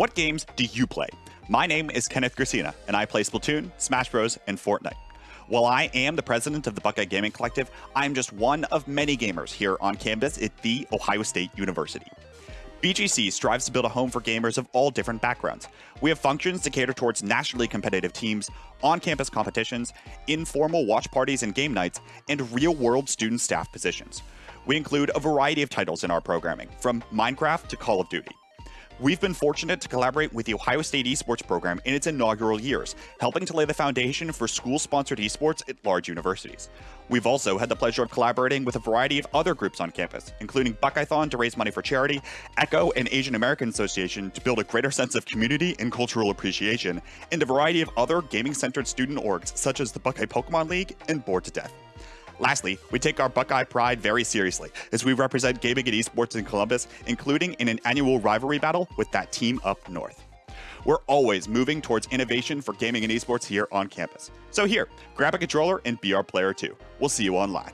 What games do you play? My name is Kenneth Gracina, and I play Splatoon, Smash Bros, and Fortnite. While I am the president of the Buckeye Gaming Collective, I am just one of many gamers here on campus at The Ohio State University. BGC strives to build a home for gamers of all different backgrounds. We have functions to cater towards nationally competitive teams, on campus competitions, informal watch parties and game nights, and real world student staff positions. We include a variety of titles in our programming, from Minecraft to Call of Duty. We've been fortunate to collaborate with the Ohio State esports program in its inaugural years, helping to lay the foundation for school sponsored esports at large universities. We've also had the pleasure of collaborating with a variety of other groups on campus, including Buckeyethon to raise money for charity, ECHO and Asian American Association to build a greater sense of community and cultural appreciation, and a variety of other gaming centered student orgs such as the Buckeye Pokemon League and Bored to Death. Lastly, we take our Buckeye pride very seriously as we represent gaming and esports in Columbus, including in an annual rivalry battle with that team up north. We're always moving towards innovation for gaming and esports here on campus. So here, grab a controller and be our player too. We'll see you online.